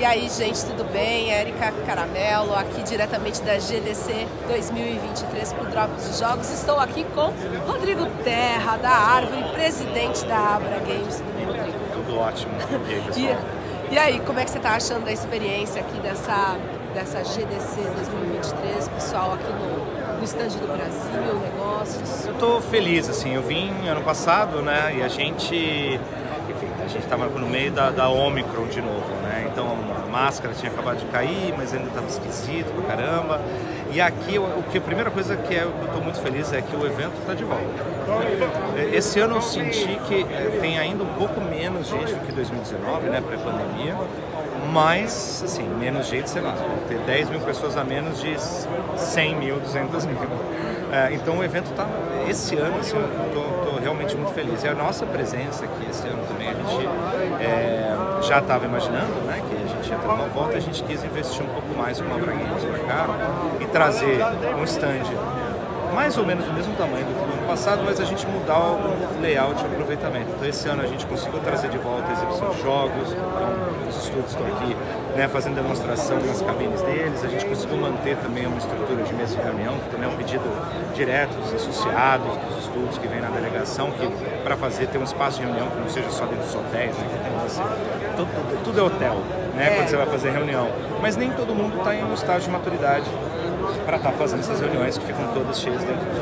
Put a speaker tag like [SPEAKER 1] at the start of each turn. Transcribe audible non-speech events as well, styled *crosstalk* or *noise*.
[SPEAKER 1] E aí, gente, tudo bem? Érica Caramelo, aqui diretamente da GDC 2023 para o Drops de Jogos. Estou aqui com Rodrigo Terra, da Árvore, presidente da Abra Games. Tudo bem, Rodrigo?
[SPEAKER 2] Tudo ótimo. E aí, *laughs* pessoal?
[SPEAKER 1] e, e aí, como é que você está achando da experiência aqui dessa, dessa GDC 2023, pessoal, aqui no, no stand do Brasil, negócios?
[SPEAKER 2] Eu estou feliz, assim, eu vim ano passado, né, e a gente gente estava no meio da, da Omicron de novo, né? Então máscara tinha acabado de cair, mas ainda estava esquisito pra caramba. E aqui, o que a primeira coisa que é, eu estou muito feliz é que o evento está de volta. Esse ano eu senti que eh, tem ainda um pouco menos gente do que 2019, né, pré-pandemia, mas, assim, menos gente, sei lá, ter 10 mil pessoas a menos de 100 mil, 200 mil. É, então o evento está, esse ano, assim, eu estou realmente muito feliz. E a nossa presença aqui esse ano também, a gente é, já estava imaginando uma volta, a gente quis investir um pouco mais com a Braguinhos para cá e trazer um stand mais ou menos do mesmo tamanho do que no ano passado, mas a gente mudar o layout e aproveitamento. Então esse ano a gente conseguiu trazer de volta a exibição de jogos, então os estudos estão aqui né, fazendo demonstração nas cabines deles, a gente conseguiu manter também uma estrutura de mesa de reunião, que também é um pedido direto dos associados, dos estudos que vem na delegação, que para fazer ter um espaço de reunião que não seja só dentro dos hotéis, né, assim, tudo, tudo é hotel, né, é. quando você vai fazer reunião. Mas nem todo mundo está em um estágio de maturidade para estar tá fazendo essas reuniões que ficam todas cheias dentro